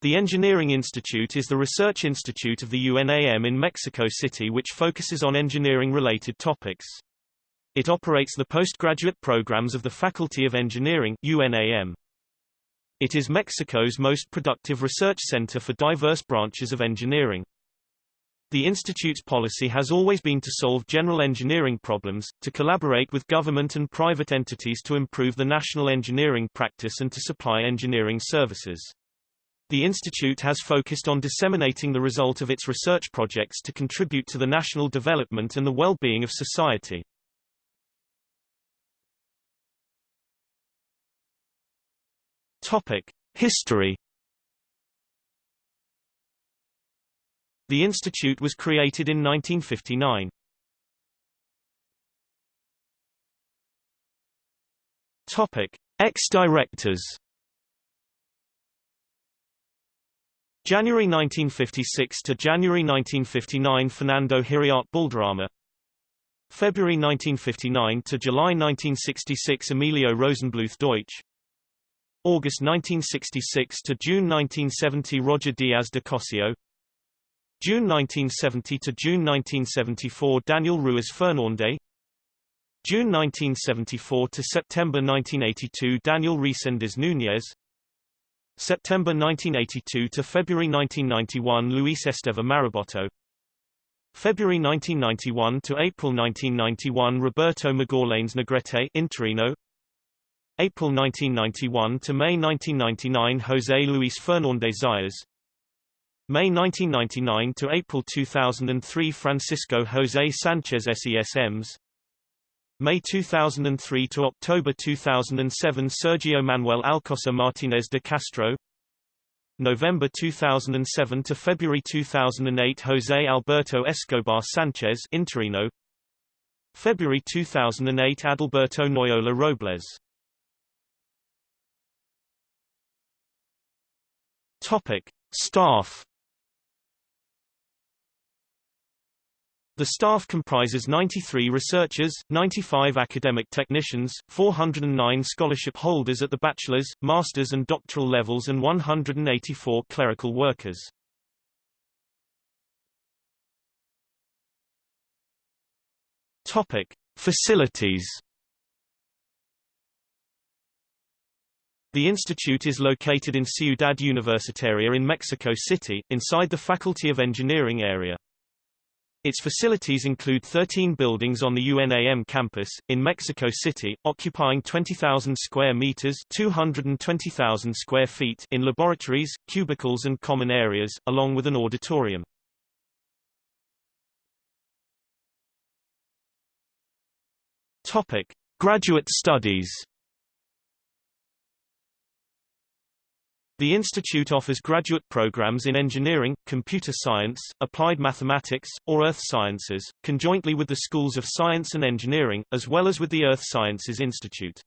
The Engineering Institute is the research institute of the UNAM in Mexico City which focuses on engineering-related topics. It operates the postgraduate programs of the Faculty of Engineering UNAM. It is Mexico's most productive research center for diverse branches of engineering. The institute's policy has always been to solve general engineering problems, to collaborate with government and private entities to improve the national engineering practice and to supply engineering services. The institute has focused on disseminating the result of its research projects to contribute to the national development and the well-being of society. Topic: History The institute was created in 1959. Topic: Ex-directors January 1956 to January 1959 Fernando Hiriart Balderrama February 1959 to July 1966 Emilio Rosenblueth Deutsch. August 1966 to June 1970 Roger Diaz de Cossío. June 1970 to June 1974 Daniel Ruiz Fernández June 1974 to September 1982 Daniel Reséndiz Núñez September 1982 to February 1991 Luis Esteva Maraboto February 1991 to April 1991 Roberto Magallanes Negrete Interino. April 1991 to May 1999 José Luis Fernández Zayas. May 1999 to April 2003 Francisco José Sánchez Sesma May 2003 to October 2007 Sergio Manuel Alcocer Martinez de Castro. November 2007 to February 2008 José Alberto Escobar Sanchez Interino. February 2008 Adalberto Noyola Robles. Topic Staff The staff comprises 93 researchers, 95 academic technicians, 409 scholarship holders at the bachelor's, master's and doctoral levels and 184 clerical workers. Topic: Facilities The institute is located in Ciudad Universitaria in Mexico City, inside the Faculty of Engineering area. Its facilities include 13 buildings on the UNAM campus, in Mexico City, occupying 20,000 square meters 220,000 square feet in laboratories, cubicles and common areas, along with an auditorium. Topic. Graduate studies The institute offers graduate programs in engineering, computer science, applied mathematics, or earth sciences, conjointly with the schools of science and engineering, as well as with the Earth Sciences Institute.